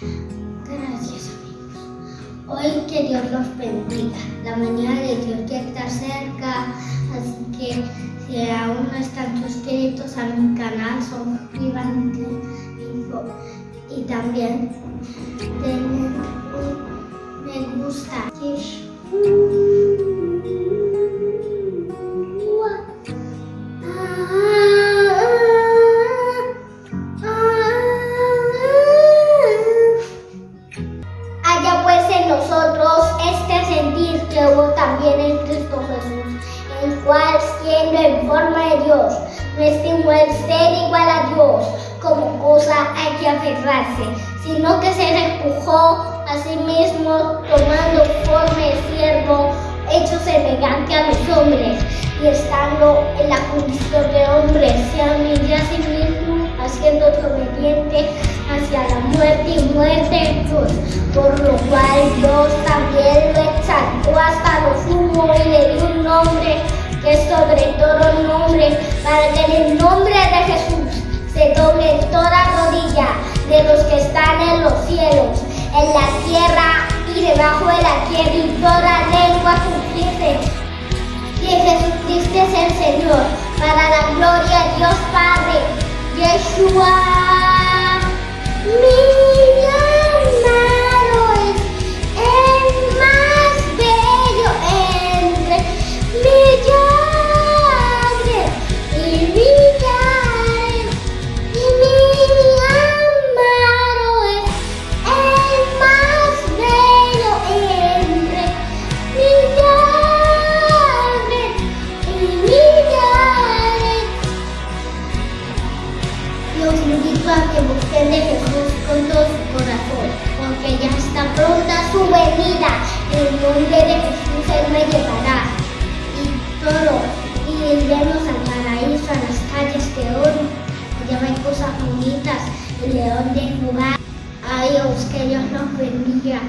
Gracias amigos. Hoy que Dios los bendiga. La mañana de Dios ya está cerca, así que si aún no están suscritos a mi canal, suscríbanse y, también denle un me gusta. También en Cristo Jesús, el cual siendo en forma de Dios, no estimó el ser igual a Dios como cosa hay que aferrarse, sino que se empujó a sí mismo tomando forma de siervo, hecho semejante a los hombres, y estando en la condición de hombre, se humilló a sí mismo, haciéndose obediente hacia la muerte y muerte de cruz, por lo cual sumo y le dio un nombre que es sobre todo nombre, para que en el nombre de Jesús se doble toda rodilla de los que están en los cielos, en la tierra y debajo de la tierra, y toda lengua confiese que Jesucristo es el Señor, para la gloria de Dios Padre. Los invito a que busquen de Jesús con todo su corazón, porque ya está pronta su venida. En el nombre de Jesús Él me llevará. Y todo, y iremos al paraíso, a las calles de oro. Allá hay cosas bonitas, león de jugar. Adiós, que Dios nos bendiga.